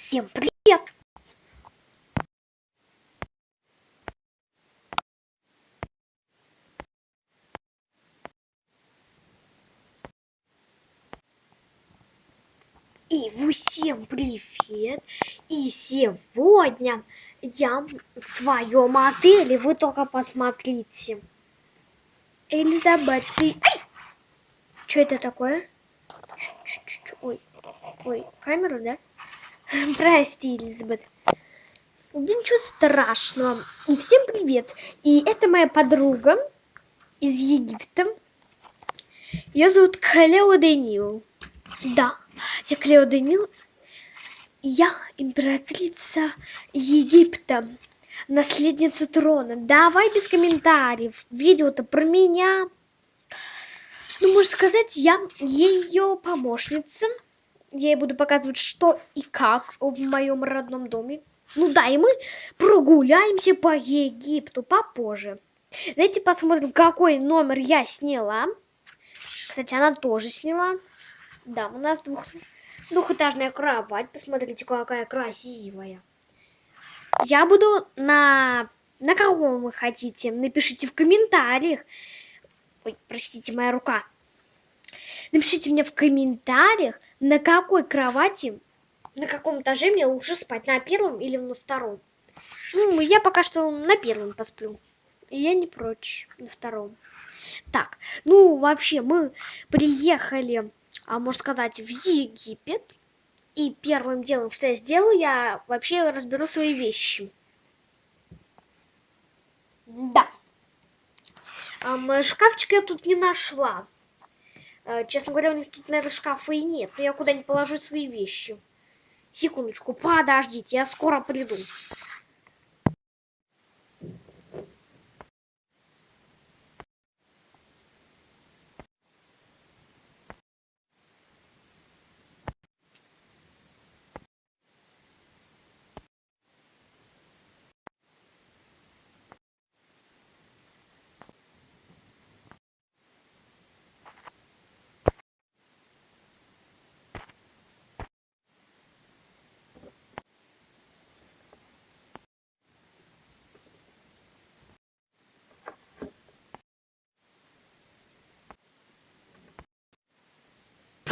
Всем привет! И всем привет! И сегодня я в своем отеле, вы только посмотрите. Элизабет, ты... Что это такое? Ой, ой, камера, да? Прости, Элизабет. Да ничего страшного. И всем привет. И это моя подруга из Египта. Ее зовут Клео Данил. Да, я Клео Данил. Я императрица Египта. Наследница трона. Давай без комментариев. Видео-то про меня. Ну, можно сказать, я ее помощница. Я ей буду показывать, что и как в моем родном доме. Ну да, и мы прогуляемся по Египту попозже. Давайте посмотрим, какой номер я сняла. Кстати, она тоже сняла. Да, у нас двух, двухэтажная кровать. Посмотрите, какая красивая. Я буду на... На кого вы хотите? Напишите в комментариях. Ой, простите, моя рука. Напишите мне в комментариях, на какой кровати, на каком этаже мне лучше спать, на первом или на втором. Ну, я пока что на первом посплю. И я не прочь на втором. Так, ну, вообще, мы приехали, а можно сказать, в Египет. И первым делом, что я сделаю, я вообще разберу свои вещи. Да. А, шкафчик я тут не нашла. А, честно говоря, у них тут, наверное, шкафа и нет. Но я куда-нибудь положу свои вещи. Секундочку, подождите, я скоро приду.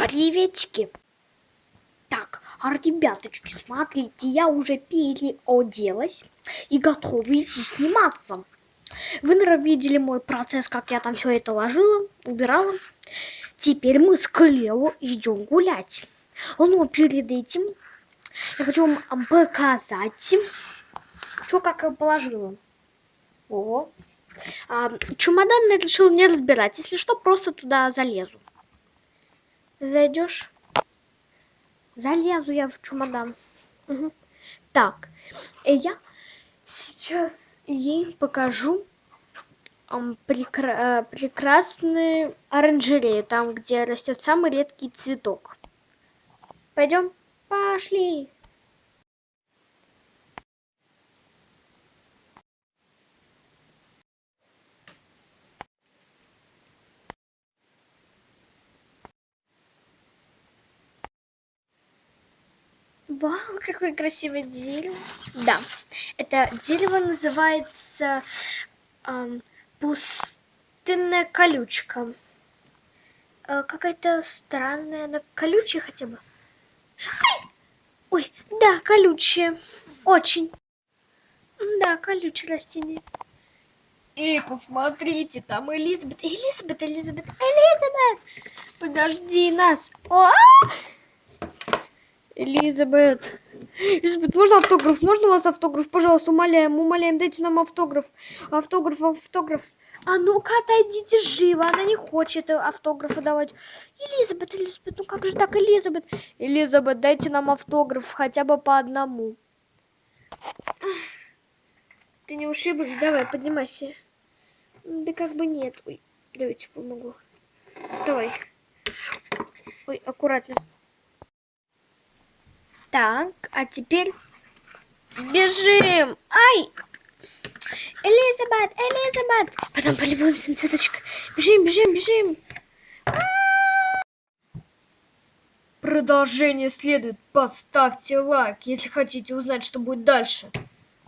Приветики! Так, а ребяточки, смотрите, я уже переоделась и готова идти сниматься. Вы, наверное, видели мой процесс, как я там все это ложила, убирала. Теперь мы с Клео идем гулять. Но перед этим я хочу вам показать, что как я положила. О, а, чемодан я решила не разбирать. Если что, просто туда залезу. Зайдешь? Залезу я в чемодан. Угу. Так, я сейчас ей покажу прекра прекрасные оранжереи, там, где растет самый редкий цветок. Пойдем? Пошли! Вау, какое красивое дерево. Да, это дерево называется эм, пустынная колючка. Э, Какая-то странная, она колючая хотя бы. Ай! Ой, да, колючая. Очень. Да, колючее растение. И посмотрите, там Элизабет. Элизабет, Элизабет, Элизабет! Подожди нас. О! -а -а! Элизабет. Элизабет, можно автограф? Можно у вас автограф? Пожалуйста, умоляем, умоляем, дайте нам автограф. Автограф, автограф. А ну-ка, отойдите живо. Она не хочет автографа давать. Элизабет, Элизабет, ну как же так, Элизабет? Элизабет, дайте нам автограф хотя бы по одному. Ты не ушиблась? Давай, поднимайся. Да как бы нет. Ой, давайте помогу. Вставай. Ой, аккуратно. Так, а теперь бежим. Ай! Элизабет, Элизабет. Потом полюбуемся на цветочек. Бежим, бежим, бежим. Продолжение следует. Поставьте лайк, если хотите узнать, что будет дальше.